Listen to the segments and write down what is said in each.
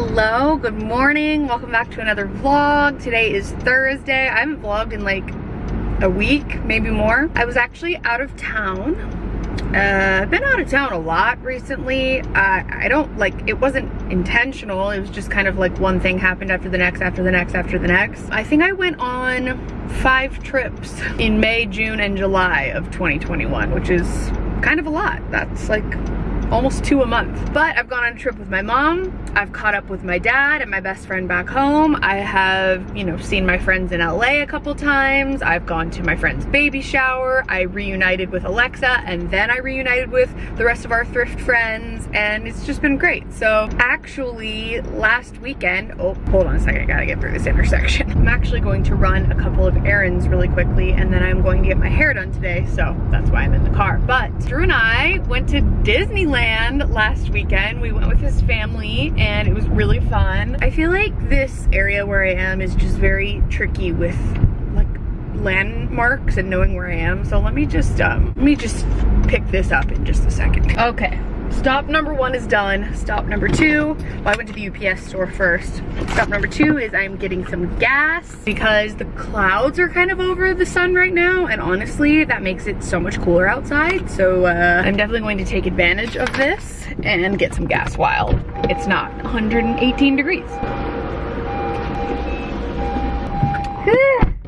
Hello, good morning. Welcome back to another vlog. Today is Thursday. I haven't vlogged in like a week, maybe more. I was actually out of town. Uh, been out of town a lot recently. Uh, I don't like, it wasn't intentional. It was just kind of like one thing happened after the next, after the next, after the next. I think I went on five trips in May, June, and July of 2021, which is kind of a lot. That's like almost two a month. But I've gone on a trip with my mom. I've caught up with my dad and my best friend back home. I have, you know, seen my friends in LA a couple times. I've gone to my friend's baby shower. I reunited with Alexa and then I reunited with the rest of our thrift friends and it's just been great. So actually last weekend, oh, hold on a second, I gotta get through this intersection. I'm actually going to run a couple of errands really quickly and then I'm going to get my hair done today. So that's why I'm in the car. But Drew and I went to Disneyland Disneyland last weekend. We went with his family and it was really fun. I feel like this area where I am is just very tricky with like landmarks and knowing where I am. So let me just, um, let me just pick this up in just a second. Okay, Stop number one is done. Stop number two, well, I went to the UPS store first. Stop number two is I'm getting some gas because the clouds are kind of over the sun right now. And honestly, that makes it so much cooler outside. So uh, I'm definitely going to take advantage of this and get some gas while it's not 118 degrees.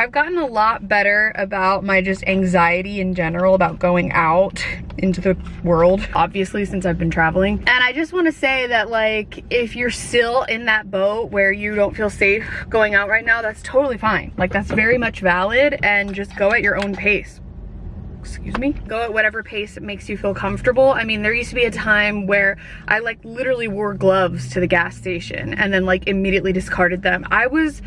I've gotten a lot better about my just anxiety in general about going out into the world, obviously since I've been traveling. And I just wanna say that like, if you're still in that boat where you don't feel safe going out right now, that's totally fine. Like that's very much valid and just go at your own pace excuse me go at whatever pace it makes you feel comfortable. I mean there used to be a time where i like literally wore gloves to the gas station and then like immediately discarded them. I was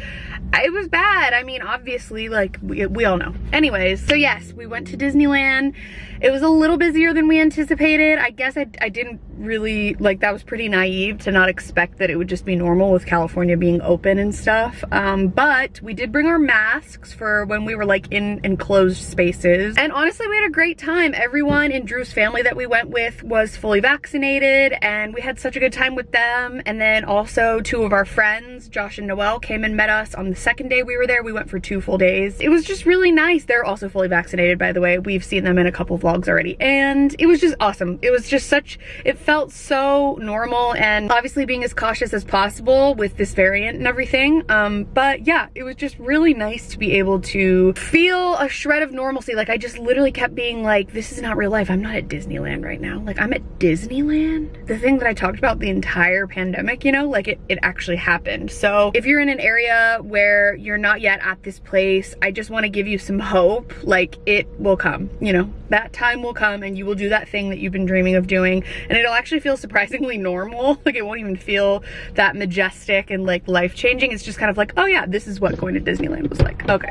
it was bad. I mean obviously like we, we all know. Anyways so yes we went to disneyland. It was a little busier than we anticipated. I guess i, I didn't really like that was pretty naive to not expect that it would just be normal with california being open and stuff um, but we did bring our masks for when we were like in enclosed spaces and honestly we had a great time. Everyone in Drew's family that we went with was fully vaccinated and we had such a good time with them. And then also two of our friends, Josh and Noel, came and met us on the second day we were there. We went for two full days. It was just really nice. They're also fully vaccinated, by the way. We've seen them in a couple vlogs already. And it was just awesome. It was just such, it felt so normal and obviously being as cautious as possible with this variant and everything. Um, but yeah, it was just really nice to be able to feel a shred of normalcy. Like I just literally kept being like, this is not real life. I'm not at Disneyland right now. Like I'm at Disneyland. The thing that I talked about the entire pandemic, you know, like it, it actually happened. So if you're in an area where you're not yet at this place, I just wanna give you some hope. Like it will come, you know, that time will come and you will do that thing that you've been dreaming of doing. And it'll actually feel surprisingly normal. Like it won't even feel that majestic and like life changing. It's just kind of like, oh yeah, this is what going to Disneyland was like. Okay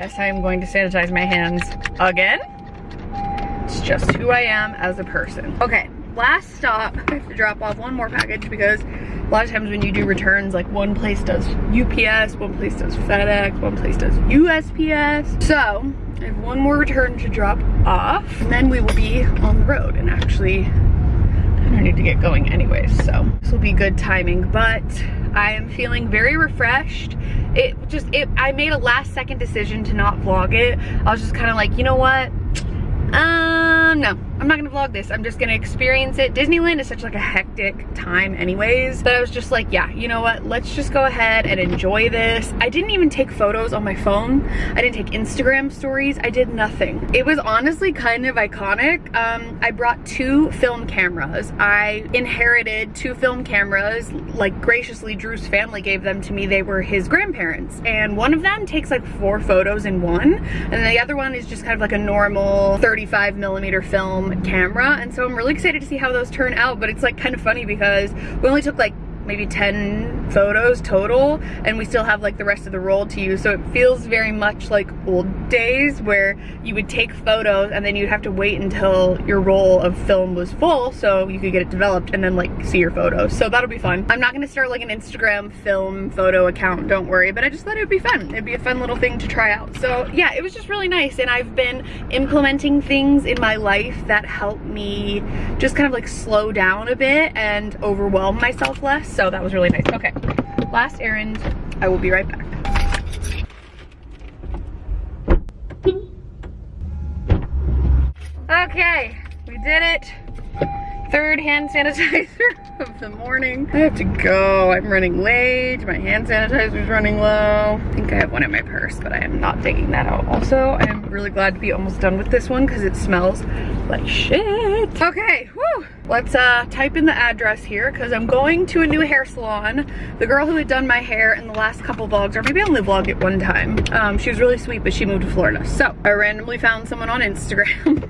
guess I am going to sanitize my hands again. It's just who I am as a person. Okay, last stop. I have to drop off one more package because a lot of times when you do returns, like one place does UPS, one place does FedEx, one place does USPS. So I have one more return to drop off and then we will be on the road and actually I need to get going anyways, so this will be good timing, but I am feeling very refreshed. It just, it, I made a last second decision to not vlog it. I was just kind of like, you know what? Um, no, I'm not gonna vlog this. I'm just gonna experience it. Disneyland is such like a hectic time anyways that I was just like, yeah, you know what? Let's just go ahead and enjoy this. I didn't even take photos on my phone. I didn't take Instagram stories. I did nothing. It was honestly kind of iconic. Um, I brought two film cameras. I inherited two film cameras, like graciously Drew's family gave them to me. They were his grandparents. And one of them takes like four photos in one. And the other one is just kind of like a normal 35 millimeter film camera and so I'm really excited to see how those turn out but it's like kind of funny because we only took like maybe 10 photos total and we still have like the rest of the roll to use. So it feels very much like old days where you would take photos and then you'd have to wait until your roll of film was full so you could get it developed and then like see your photos. So that'll be fun. I'm not gonna start like an Instagram film photo account don't worry but I just thought it would be fun. It'd be a fun little thing to try out. So yeah it was just really nice and I've been implementing things in my life that help me just kind of like slow down a bit and overwhelm myself less So that was really nice. Okay, last errand. I will be right back. Okay, we did it. Third hand sanitizer of the morning. I have to go. I'm running late. My hand sanitizer is running low. I think I have one in my purse, but I am not taking that out. Also, I'm really glad to be almost done with this one because it smells like shit. Okay, whoo. Let's uh, type in the address here because I'm going to a new hair salon. The girl who had done my hair in the last couple vlogs, or maybe I only vlogged it one time, um, she was really sweet, but she moved to Florida. So I randomly found someone on Instagram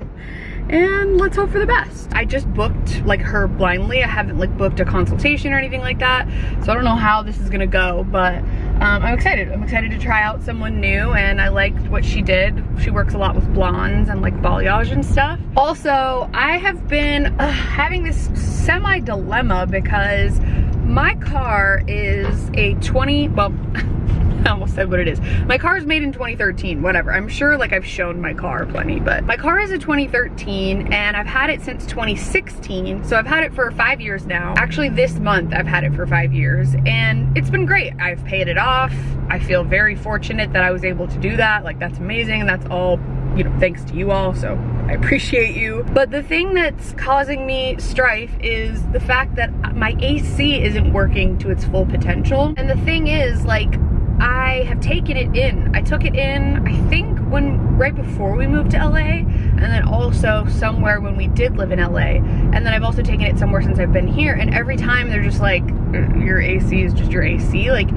and let's hope for the best. I just booked like her blindly. I haven't like booked a consultation or anything like that. So I don't know how this is gonna go, but um, I'm excited. I'm excited to try out someone new and I liked what she did. She works a lot with blondes and like balayage and stuff. Also, I have been uh, having this semi dilemma because my car is a 20, well, I almost said what it is. My car is made in 2013, whatever. I'm sure like I've shown my car plenty, but my car is a 2013 and I've had it since 2016. So I've had it for five years now. Actually this month I've had it for five years and it's been great. I've paid it off. I feel very fortunate that I was able to do that. Like that's amazing and that's all you know, thanks to you all, so I appreciate you. But the thing that's causing me strife is the fact that my AC isn't working to its full potential. And the thing is, like, I have taken it in. I took it in, I think when right before we moved to LA, and then also somewhere when we did live in LA. And then I've also taken it somewhere since I've been here. And every time they're just like, mm, your AC is just your AC. Like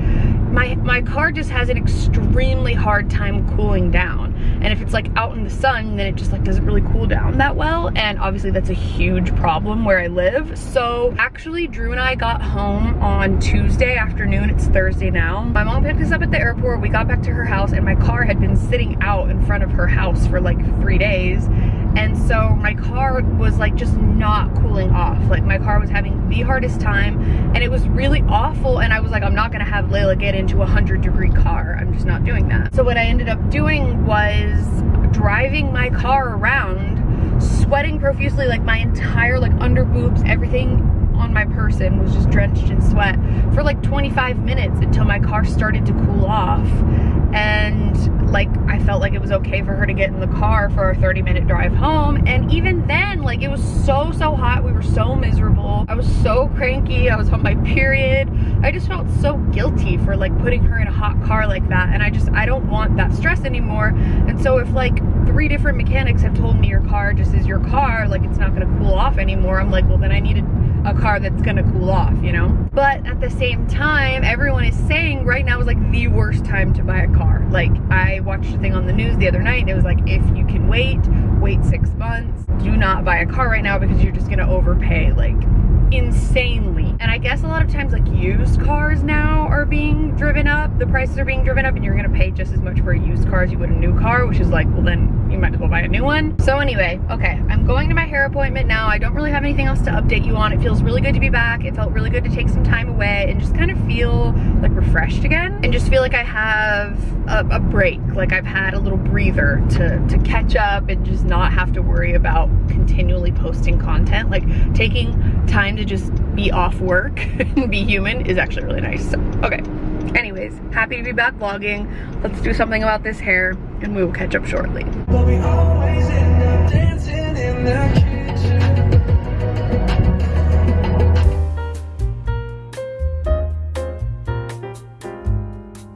my, my car just has an extremely hard time cooling down. And if it's like out in the sun, then it just like doesn't really cool down that well. And obviously that's a huge problem where I live. So actually Drew and I got home on Tuesday afternoon. It's Thursday now. My mom picked us up at the airport. We got back to her house and my car had been sitting out in front of her house for like three days. And so my car was like just not cooling off. Like my car was having the hardest time and it was really awful. And I was like, I'm not gonna have Layla get into a 100 degree car. I'm just not doing that. So what I ended up doing was driving my car around, sweating profusely, like my entire like under boobs, everything on my person was just drenched in sweat for like 25 minutes until my car started to cool off. And like I felt like it was okay for her to get in the car for a 30 minute drive home. And even then like it was so so hot. We were so miserable. I was so cranky. I was on my period. I just felt so guilty for like putting her in a hot car like that. And I just I don't want that stress anymore. And so if like three different mechanics have told me your car just is your car like it's not gonna cool off anymore I'm like well then I need to a car that's gonna cool off, you know? But at the same time, everyone is saying right now is like the worst time to buy a car. Like I watched a thing on the news the other night and it was like, if you can wait, wait six months. Do not buy a car right now because you're just gonna overpay like insanely. And I guess a lot of times like used cars now are being driven up. The prices are being driven up and you're gonna pay just as much for a used car as you would a new car, which is like, well then you might as well buy a one. So anyway, okay, I'm going to my hair appointment now. I don't really have anything else to update you on. It feels really good to be back. It felt really good to take some time away and just kind of feel like refreshed again and just feel like I have a, a break. Like I've had a little breather to, to catch up and just not have to worry about continually posting content. Like taking time to just be off work and be human is actually really nice. So, okay. Anyways, happy to be back vlogging. Let's do something about this hair and we will catch up shortly.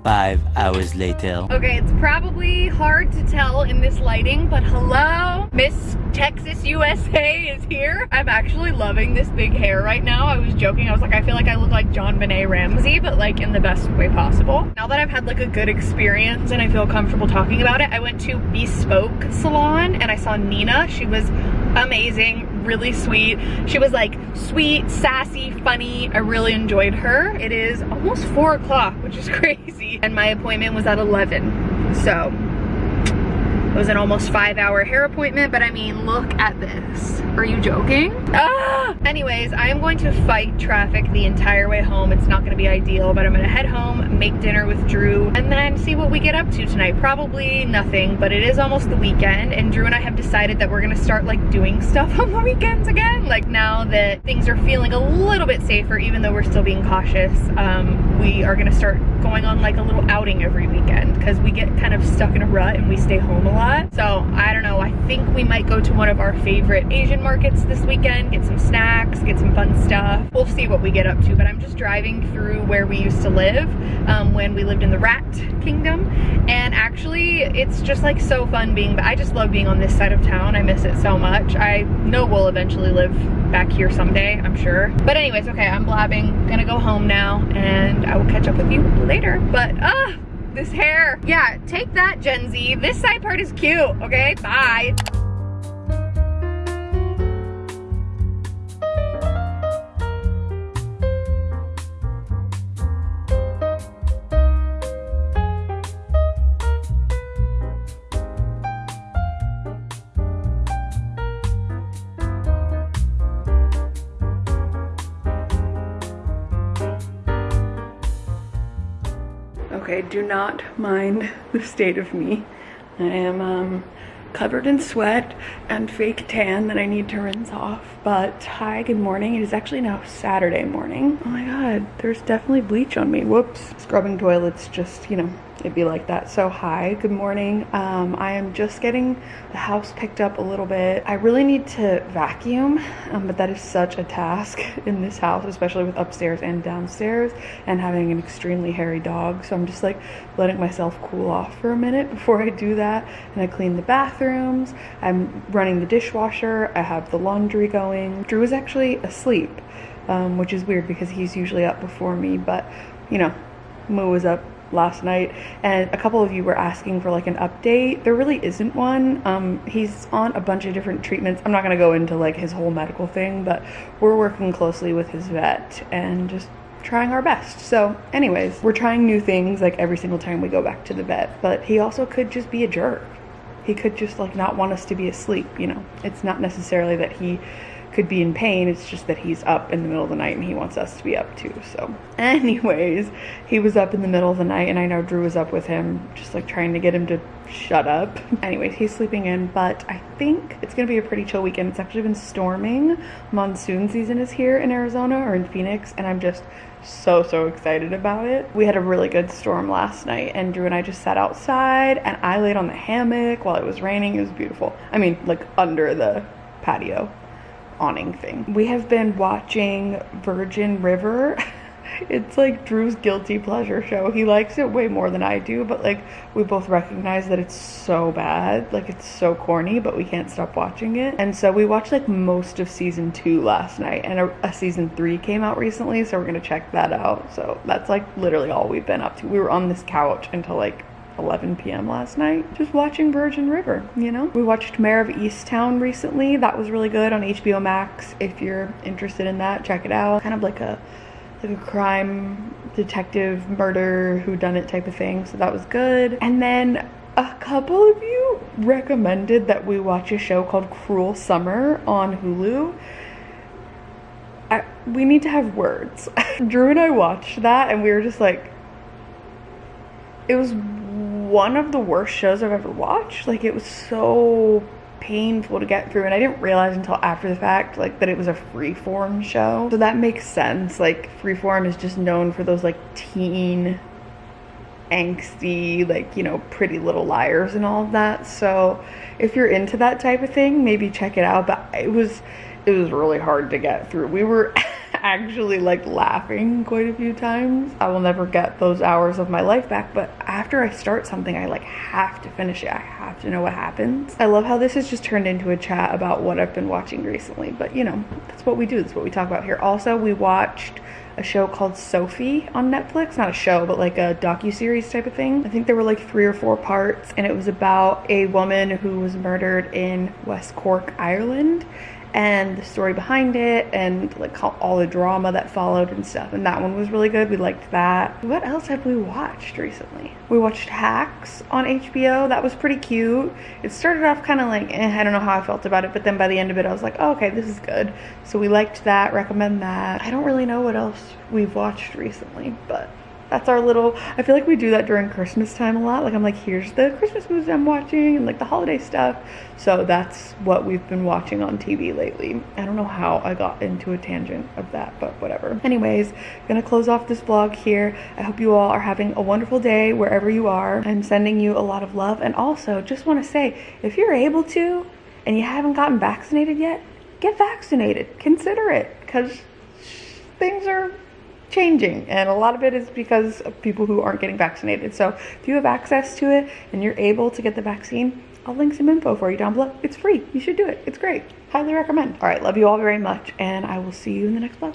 Five hours later. Okay, it's probably hard to tell in this lighting, but hello, Miss Texas USA is here. I'm actually loving this big hair right now. I was joking, I was like, I feel like I look like JonBenét Ramsey, but like in the best way possible. Now that I've had like a good experience and I feel comfortable talking about it, I went to Bespoke Salon and I saw Nina. She was amazing, really sweet. She was like sweet, sassy, funny. I really enjoyed her. It is almost four o'clock, which is crazy. And my appointment was at 11. So was an almost five hour hair appointment, but I mean, look at this. Are you joking? Ah! Anyways, I am going to fight traffic the entire way home. It's not gonna be ideal, but I'm gonna head home, make dinner with Drew, and then see what we get up to tonight. Probably nothing, but it is almost the weekend, and Drew and I have decided that we're gonna start like doing stuff on the weekends again. Like now that things are feeling a little bit safer, even though we're still being cautious, um, we are gonna start going on like a little outing every weekend because we get kind of stuck in a rut and we stay home a lot. So I don't know, I think we might go to one of our favorite Asian markets this weekend, get some snacks, get some fun stuff. We'll see what we get up to, but I'm just driving through where we used to live um, when we lived in the Rat Kingdom. And actually, it's just like so fun being, but I just love being on this side of town. I miss it so much. I know we'll eventually live back here someday, I'm sure. But anyways, okay, I'm blabbing, gonna go home now and I will catch up with you later. But, ah, this hair. Yeah, take that, Gen Z. This side part is cute, okay? Bye. Okay, do not mind the state of me. I am um, covered in sweat and fake tan that I need to rinse off. But hi, good morning. It is actually now Saturday morning. Oh my god, there's definitely bleach on me. Whoops. Scrubbing toilets just, you know, it'd be like that. So hi, good morning. Um, I am just getting the house picked up a little bit. I really need to vacuum, um, but that is such a task in this house, especially with upstairs and downstairs and having an extremely hairy dog. So I'm just like letting myself cool off for a minute before I do that. And I clean the bathrooms. I'm running the dishwasher. I have the laundry going. Drew is actually asleep, um, which is weird because he's usually up before me, but you know, Moo was up last night and a couple of you were asking for like an update. There really isn't one. Um, he's on a bunch of different treatments. I'm not to go into like his whole medical thing but we're working closely with his vet and just trying our best. So anyways we're trying new things like every single time we go back to the vet but he also could just be a jerk. He could just like not want us to be asleep you know? It's not necessarily that he could be in pain. It's just that he's up in the middle of the night and he wants us to be up too. So, anyways, he was up in the middle of the night and I know Drew was up with him, just like trying to get him to shut up. anyways, he's sleeping in, but I think it's gonna be a pretty chill weekend. It's actually been storming. Monsoon season is here in Arizona or in Phoenix, and I'm just so so excited about it. We had a really good storm last night and Drew and I just sat outside and I laid on the hammock while it was raining. It was beautiful. I mean, like under the patio awning thing. We have been watching Virgin River. it's like Drew's guilty pleasure show. He likes it way more than I do, but like we both recognize that it's so bad. Like it's so corny, but we can't stop watching it. And so we watched like most of season two last night and a, a season three came out recently. So we're to check that out. So that's like literally all we've been up to. We were on this couch until like 11 p.m. last night, just watching Virgin River, you know? We watched Mare of Easttown recently. That was really good on HBO Max. If you're interested in that, check it out. Kind of like a like a crime detective murder who done it type of thing. So that was good. And then a couple of you recommended that we watch a show called Cruel Summer on Hulu. I, we need to have words. Drew and I watched that and we were just like, it was one of the worst shows I've ever watched. Like it was so painful to get through and I didn't realize until after the fact like that it was a freeform show. So that makes sense. Like freeform is just known for those like teen angsty like you know pretty little liars and all of that so if you're into that type of thing maybe check it out but it was it was really hard to get through we were actually like laughing quite a few times. I will never get those hours of my life back, but after I start something, I like have to finish it. I have to know what happens. I love how this has just turned into a chat about what I've been watching recently, but you know, that's what we do. That's what we talk about here. Also, we watched a show called Sophie on Netflix. Not a show, but like a docu-series type of thing. I think there were like three or four parts and it was about a woman who was murdered in West Cork, Ireland and the story behind it and like all the drama that followed and stuff. And that one was really good. We liked that. What else have we watched recently? We watched Hacks on HBO. That was pretty cute. It started off kind of like, eh, I don't know how I felt about it, but then by the end of it, I was like, oh, okay, this is good. So we liked that, recommend that. I don't really know what else we've watched recently, but that's our little i feel like we do that during christmas time a lot. Like i'm like here's the christmas movies i'm watching and like the holiday stuff. So that's what we've been watching on tv lately. I don't know how i got into a tangent of that but whatever. Anyways gonna close off this vlog here. I hope you all are having a wonderful day wherever you are. I'm sending you a lot of love and also just want to say if you're able to and you haven't gotten vaccinated yet get vaccinated. Consider it because things are changing and a lot of it is because of people who aren't getting vaccinated. So if you have access to it and you're able to get the vaccine i'll link some info for you down below. It's free. You should do it. It's great. Highly recommend. All right. Love you all very much and i will see you in the next vlog